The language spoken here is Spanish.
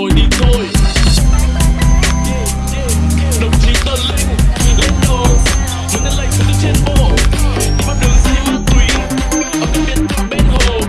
soy DJ